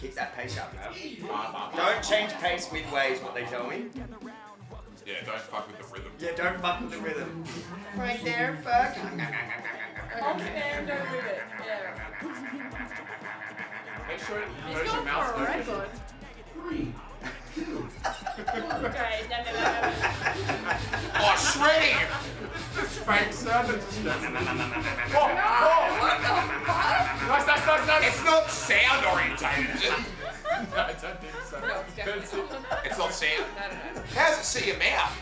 Keep that pace up now. Don't change pace midway is what they tell me. Yeah, don't fuck with the rhythm. Yeah, don't fuck with the rhythm. Right there, fuck. Hold your hand, don't move it. Yeah. Make sure you He's your going mouth. Fake sound that just goes. Oh, Nice, nice, nice, nice. It's not sound orientated, is it? No, I don't think so. No, it's definitely not. It's not sound. No, no, no. How does it see your mouth?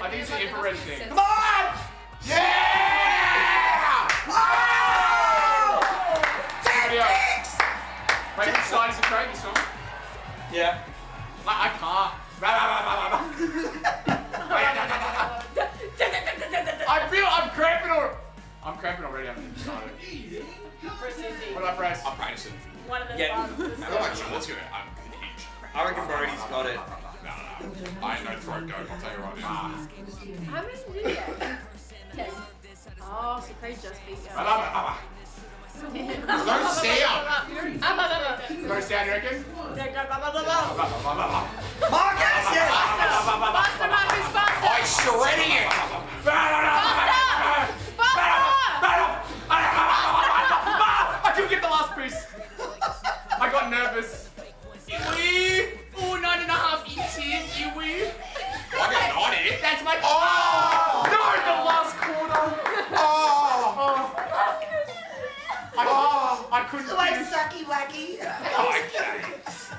I think it's an infrared thing. Come on! Yeah! Oh! Video. Wait, which side is the crate this one? Yeah. I, I can't. I'm already. I'm excited. Press easy. What did I press? I'm practicing. One of the Yeah. buttons. I got my jaws. I'm huge. I reckon Brody's got it. No, no, no. I ain't no throat goat, I'll tell you right now. How many did you get? Ten. Oh, so Craig just beat you. Ba, ba, ba, ba. No sound! No sound, you reckon? Faster, Ba, ba, ba, ba, ba. Marcus, yes! Marcus, faster! I'm shredding it! Nervous. Iwi! Oh, nine and a half inches, Iwi. I got 90. That's my. Oh! No, the last quarter. Oh! Oh. I, oh, I couldn't Like finish. sucky wacky. Oh, okay.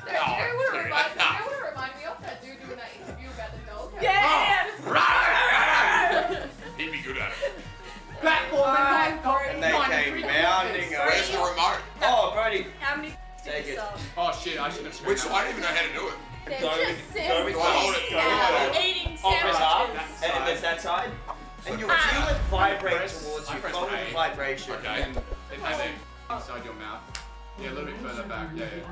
You know what it reminds, you know what it ah. reminded me of? That dude doing that interview about the dog. Yeah! Oh, He'd be good at it. Platform Alright, and Brody. And they came bounding Where's the remote? Oh, Brody. How many Take did you it. sell? Oh shit, I should have screwed Which that. I don't even know how to do it. They're Go just with, go with Do I hold it? Go Do I hold it? eating Oh, press and there's that side. And you'll Ah. feel it vibrate towards I you. press Follow the vibration. Okay. And, and, and then inside your mouth. Yeah, a little bit further back. Yeah, yeah.